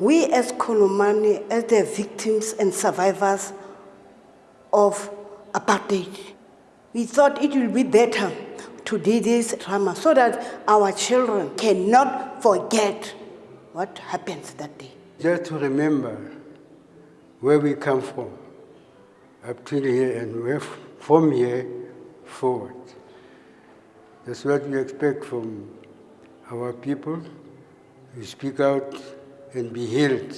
we as Kolomani, as the victims and survivors of apartheid, we thought it would be better to do this drama so that our children cannot forget what happens that day. Just to remember where we come from, up till here, and from here forward. That's what we expect from our people. We speak out and be healed.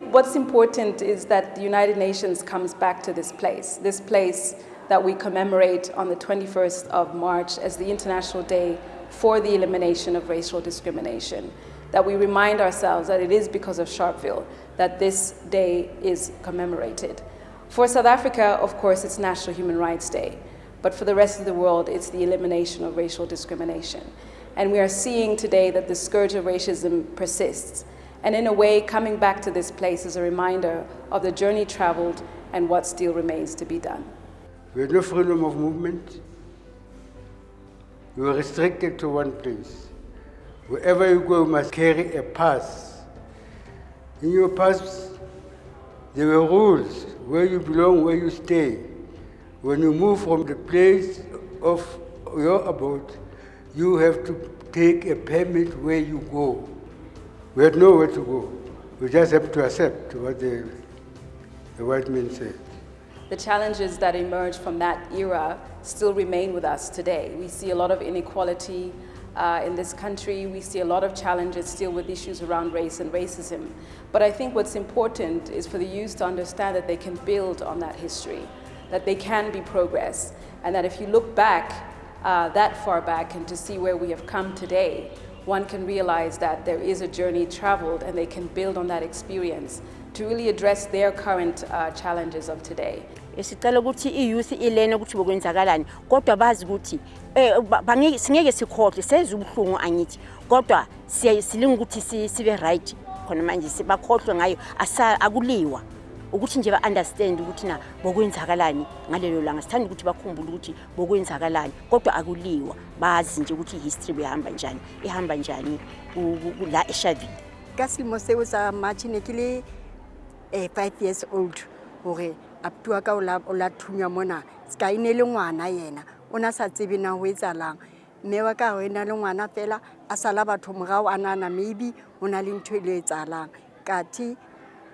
What's important is that the United Nations comes back to this place, this place that we commemorate on the 21st of March as the International Day for the Elimination of Racial Discrimination. That we remind ourselves that it is because of Sharpeville that this day is commemorated. For South Africa, of course, it's National Human Rights Day. But for the rest of the world, it's the elimination of racial discrimination. And we are seeing today that the scourge of racism persists. And in a way, coming back to this place is a reminder of the journey traveled and what still remains to be done. We have no freedom of movement. We were restricted to one place. Wherever you go, you must carry a pass. In your pass, there were rules, where you belong, where you stay. When you move from the place of your abode, you have to take a permit where you go. We had nowhere to go. We just have to accept what the, the white men said. The challenges that emerged from that era still remain with us today. We see a lot of inequality uh, in this country. We see a lot of challenges still with issues around race and racism. But I think what's important is for the youth to understand that they can build on that history that they can be progress, and that if you look back uh, that far back and to see where we have come today, one can realize that there is a journey traveled and they can build on that experience to really address their current uh, challenges of today. ukuthi i-youth ilene ukuthi bokwenzakalani kodwa bazi ukuthi singeke sikhohlwe senze angithi kodwa ukuthi sibe right khona manje ngayo akuliwa ukuthi nje ba-understand ukuthi na bokwenzakalani ngalelo langa. Sithanda ukuthi bakhumbule ukuthi bokwenzakalani kodwa akuliwa. Bazi nje ukuthi i-history behamba njani ihamba njani la eshavini ka selemo seo sa march ne ke le um five years old gore abuti wa ka o la thunya mona ska e ne le ngwana yena. O na sa tsebe na go etsalang mme wa ka go e na le ngwana fela a sala batho morago a nana maybe o na le ntho e le etsalang kati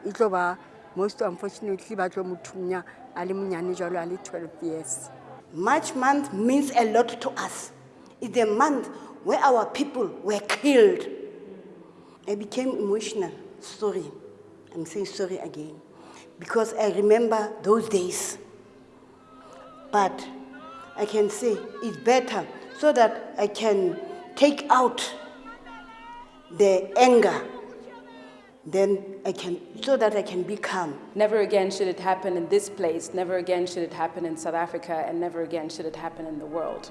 e tlo ba most unfortunately ba tlo mothunya a le monyane jalo a le 12 years. March month means a lot to us. It's the month where our people were killed. I became emotional. Sorry. I'm saying sorry again. Because i remember those days. But i can say it's better so that i can take out the anger then I can, so that I can be calm. Never again should it happen in this place, never again should it happen in South Africa, and never again should it happen in the world.